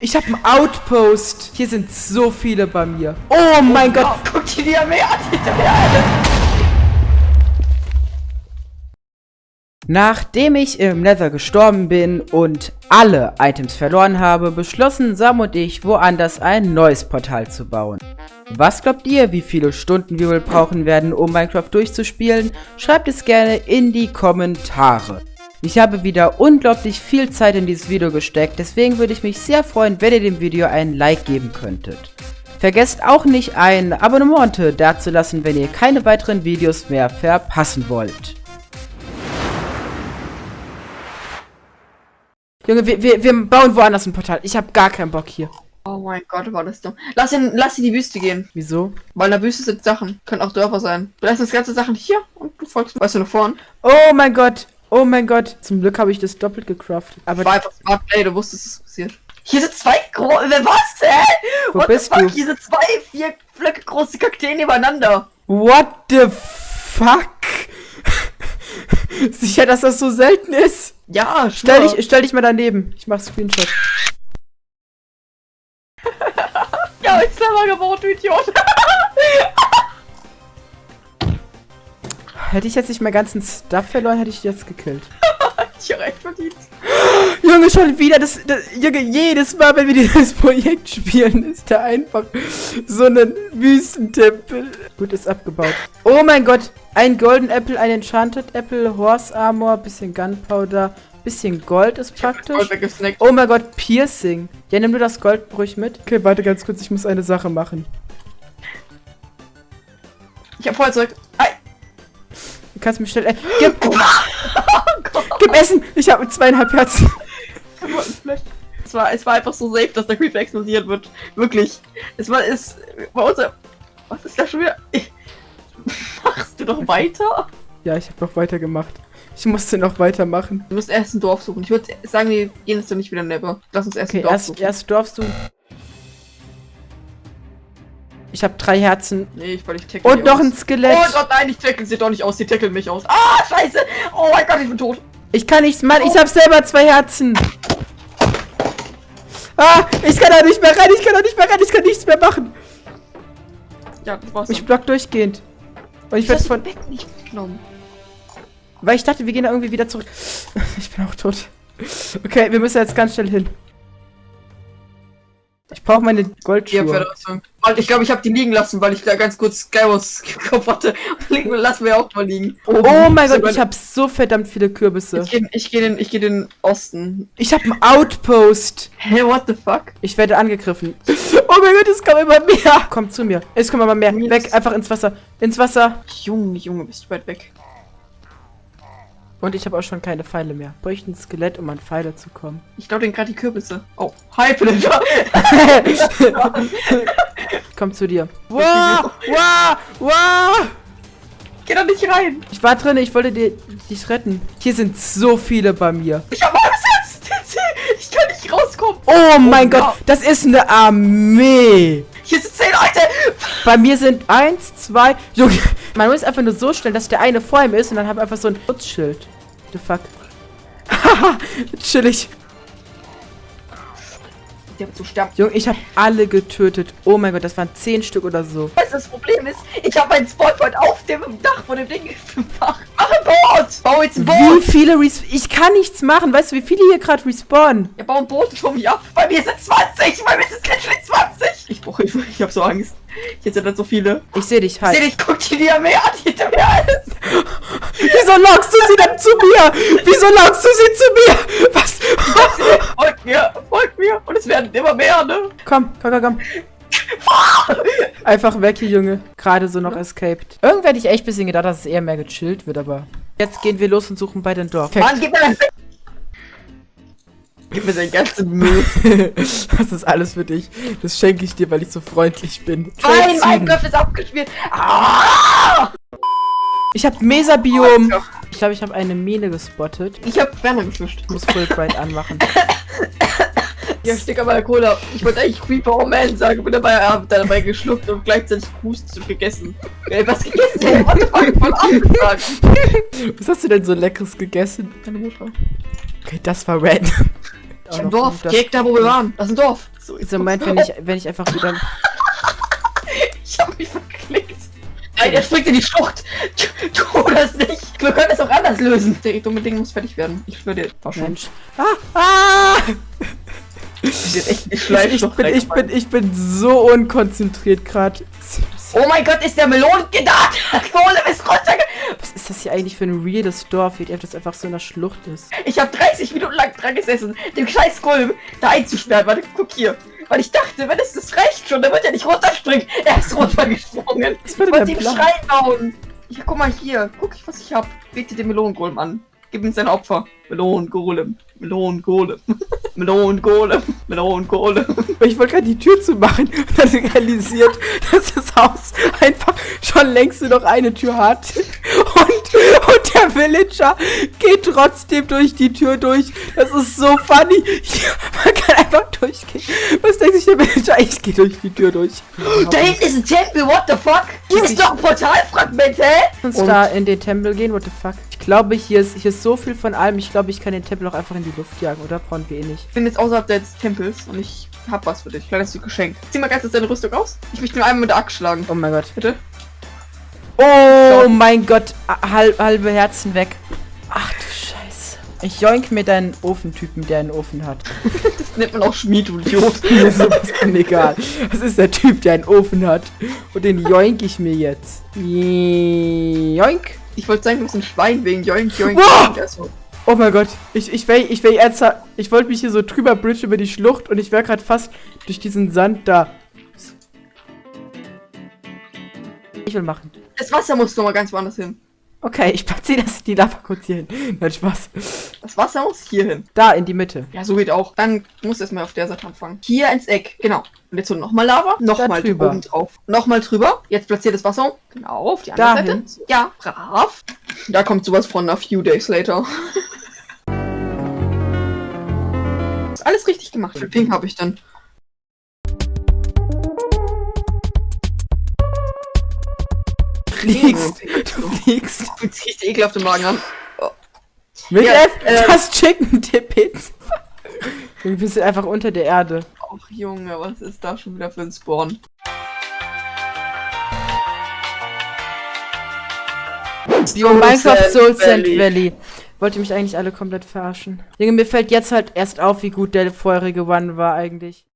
Ich habe einen Outpost. Hier sind so viele bei mir. Oh mein Gott. Guck dir die Armee an. Nachdem ich im Nether gestorben bin und alle Items verloren habe, beschlossen Sam und ich, woanders ein neues Portal zu bauen. Was glaubt ihr, wie viele Stunden wir wohl brauchen werden, um Minecraft durchzuspielen? Schreibt es gerne in die Kommentare. Ich habe wieder unglaublich viel Zeit in dieses Video gesteckt, deswegen würde ich mich sehr freuen, wenn ihr dem Video einen Like geben könntet. Vergesst auch nicht ein Abonnement dazulassen, wenn ihr keine weiteren Videos mehr verpassen wollt. Junge, wir, wir, wir bauen woanders ein Portal. Ich habe gar keinen Bock hier. Oh mein Gott, war das dumm. Lass ihn, lass ihn in die Wüste gehen. Wieso? Weil in der Wüste sind Sachen. Können auch Dörfer sein. Du lässt das ganze Sachen hier und du folgst, weißt du, nach vorn. Oh mein Gott. Oh mein Gott. Zum Glück habe ich das doppelt gecraftet. Aber war einfach smart play, du wusstest, es passiert. Hier sind zwei große. Was, hä? Wo What bist du? Hier sind zwei, vier Flöcke große Kakteen nebeneinander. What the fuck? Sicher, dass das so selten ist? Ja, stell dich, stell dich mal daneben. Ich mach Screenshot. ja, ich selber gebaut, du Idiot. Hätte ich jetzt nicht meinen ganzen Stuff verloren, hätte ich jetzt gekillt. ich habe recht verdient. Junge, schon wieder das, das, Junge, jedes Mal, wenn wir dieses Projekt spielen, ist da einfach so ein Wüstentempel. Gut, ist abgebaut. Oh mein Gott, ein Golden Apple, ein Enchanted Apple, Horse Armor, bisschen Gunpowder, bisschen Gold ist praktisch. Oh mein Gott, Piercing. Ja, nimm du das Gold ruhig mit. Okay, warte ganz kurz, ich muss eine Sache machen. Ich hab Feuerzeug. Ei. Du kannst mich schnell... Äh, gib, oh gib Essen! Ich habe zweieinhalb Herzen. Es war, es war einfach so safe, dass der Creeper explodiert wird. Wirklich. Es war... Es bei uns... Was ist da schon wieder... Machst du doch weiter? Ja, ich habe noch weiter gemacht. Ich musste noch weitermachen. Du musst erst ein Dorf suchen. Ich würde sagen, wir gehen jetzt doch nicht wieder Never. Lass uns erst okay, ein Dorf erst, suchen. erst Dorf suchen. Ich habe drei Herzen. Nee, ich, weil ich tackle Und noch aus. ein Skelett. Oh Gott, nein, ich tackle sie doch nicht aus. Die tackeln mich aus. Ah, scheiße. Oh mein Gott, ich bin tot. Ich kann nichts machen. Oh. Ich habe selber zwei Herzen. Ah, ich kann da nicht mehr rein. Ich kann da nicht mehr rein. Ich kann nichts mehr machen. Ja, du warst Ich block durchgehend. Und ich werde von... Bett nicht genommen. Weil ich dachte, wir gehen da irgendwie wieder zurück. Ich bin auch tot. Okay, wir müssen jetzt ganz schnell hin. Ich brauche meine Goldschuhe. Ich glaube, ich habe die liegen lassen, weil ich da ganz kurz Skywars Kopf hatte. Lassen wir auch mal liegen. Oh, oh mein Gott, ich habe so verdammt viele Kürbisse. Ich gehe ich geh den, geh den Osten. Ich habe einen Outpost. Hä, hey, what the fuck? Ich werde angegriffen. Oh mein Gott, es kommt immer mehr. Komm zu mir. Es kommt immer mehr. Weg, einfach ins Wasser. Ins Wasser. Junge, Junge, bist du weit weg. Und ich habe auch schon keine Pfeile mehr. Bräuchte ein Skelett, um an Pfeile zu kommen. Ich glaube den gerade die Kürbisse. Oh, hi, Pillager. Komm zu dir. Wow, wow, wow. Geh da nicht rein. Ich war drin, ich wollte dir, dich retten. Hier sind so viele bei mir. Ich habe Angst jetzt. Ich kann nicht rauskommen. Oh mein oh, Gott, das ist eine Armee. Hier sind zehn Leute. Bei mir sind eins, zwei. Junge, man muss einfach nur so stellen, dass der eine vor ihm ist und dann haben wir einfach so ein Schutzschild. The fuck. Haha, chillig. Die haben zu sterben. Junge, ich habe alle getötet. Oh mein Gott, das waren zehn Stück oder so. Das Problem ist, ich habe einen Spawnpoint auf dem Dach von dem Ding gemacht. Boot! Bau jetzt ein Boot! Wie viele Res Ich kann nichts machen. Weißt du, wie viele hier gerade respawnen? Ja, bau ein Boot mich ab. Bei mir sind 20. Bei mir sind literally 20. Ich brauche Hilfe. Ich habe so Angst. Hier sind dann so viele. Ich sehe dich, halt. Ich sehe dich. Guck dir die Armee an. Hinter mir alles. Wieso lockst du sie denn zu mir? Wieso lockst du sie zu mir? Was? folgt mir. Folgt mir. Und es werden immer mehr, ne? Komm, komm, komm, komm. Einfach weg hier, Junge. Gerade so noch escaped. Irgendwer hätte ich echt ein bisschen gedacht, dass es eher mehr gechillt wird, aber... Jetzt gehen wir los und suchen bei den Dorf. Mann, gib mir dein... Gib mir dein ganzen Müll. das ist alles für dich. Das schenke ich dir, weil ich so freundlich bin. Nein, mein Griff ist abgespielt. Ah! Ich hab Mesa-Biom. Ich glaube, ich habe eine Mine gespottet. Ich habe gefischt. Ich muss Fullbright anmachen. Ja, steck aber Cola. Ich wollte eigentlich Creeper Oh Man sagen, bin dabei, hab dabei geschluckt und gleichzeitig Hust gegessen. Ey, was gegessen? Ey, what the fuck, voll abgesagt. Was hast du denn so leckeres gegessen? Deine Mutter. Okay, das war random. Im noch Dorf, direkt da, wo wir waren. Das ist ein Dorf. So, So Moment, wenn ich, wenn ich einfach wieder. Ich hab mich verklickt. Nein, er springt in die Schlucht. Tu, das nicht. Wir können es auch anders lösen. Der dumme Ding muss fertig werden. Ich schon. Mensch. Ah! Ah! Ich Ich, ich, bin, ich, bin, ich bin so unkonzentriert gerade. Oh mein Gott, ist der Melon gedacht? Kohle ist runterge... Was ist das hier eigentlich für ein reales Dorf, wie das einfach so in der Schlucht ist? Ich habe 30 Minuten lang dran gesessen, den scheiß Golem da einzusperren. Warte, guck hier. Weil ich dachte, wenn es das reicht schon, dann wird er nicht runterspringen. Er ist runtergesprungen. Ich wollte ihm? Schrein bauen. Ja, guck mal hier. Guck, was ich hab. Bete den Melonengolem an. Gib ihm sein Opfer. Melonengolem. Melonengolem. Melonengolem. Melonengolem. Ich wollte gerade die Tür zumachen und dann realisiert, dass das Haus einfach schon längst nur noch eine Tür hat. Und, und der Villager geht trotzdem durch die Tür durch. Das ist so funny. Man kann einfach durchgehen. Was denkt sich der Villager? Ich gehe durch die Tür durch. Da hinten ist ein Tempel, what the fuck? Hier ist doch ein Portalfragment, hä? uns da in den Tempel gehen, what the fuck? Ich glaube, hier ist, hier ist so viel von allem. Ich glaube, ich kann den Tempel auch einfach in die Luft jagen, oder? Brauchen wir eh nicht. Ich bin jetzt außerhalb des Tempels und ich hab was für dich. Kleines Stück Geschenk. Zieh mal ganz kurz deine Rüstung aus. Ich möchte nur einmal mit der Axt schlagen. Oh mein Gott. Bitte? Oh mein Gott. Halb, halbe Herzen weg. Ach du Scheiße. Ich joink mir deinen Ofentypen, der einen Ofen hat. Das nennt man auch Schmied, du Idiot. Mir ist sowas egal. Das ist der Typ, der einen Ofen hat. Und den joink ich mir jetzt. Joink. Ich wollte sagen, du bist ein Schwein wegen Joink, Joink, Wow! Joink. Also, Oh mein Gott. Ich, ich wäre ich wär ernsthaft. Ich wollte mich hier so drüber bridge über die Schlucht und ich wäre gerade fast durch diesen Sand da. Ich will machen. Das Wasser muss noch mal ganz woanders hin. Okay, ich platziere das die Lava kurz hier hin. Nein, Spaß. Das Wasser muss hier hin. Da, in die Mitte. Ja, so geht auch. Dann muss erstmal auf der Seite anfangen. Hier ins Eck, genau. Und jetzt so nochmal Lava, nochmal drüber. oben drauf. Nochmal drüber. Jetzt platziert das Wasser. Genau, auf die andere Dahin. Seite. Ja, brav. Da kommt sowas von a few days later. Ist alles richtig gemacht. Für Pink habe ich dann. Fliegst. Du fliegst. Fühlt sich richtig ekelhaft im Magen an. Mit Ja, äh, das Chicken Tippets. Wir sind einfach unter der Erde. Och Junge, was ist da schon wieder für ein Spawn? Yo, Minecraft Soul Sand Valley. Valley. Wollte mich eigentlich alle komplett verarschen. Junge, mir fällt jetzt halt erst auf, wie gut der vorherige One war eigentlich.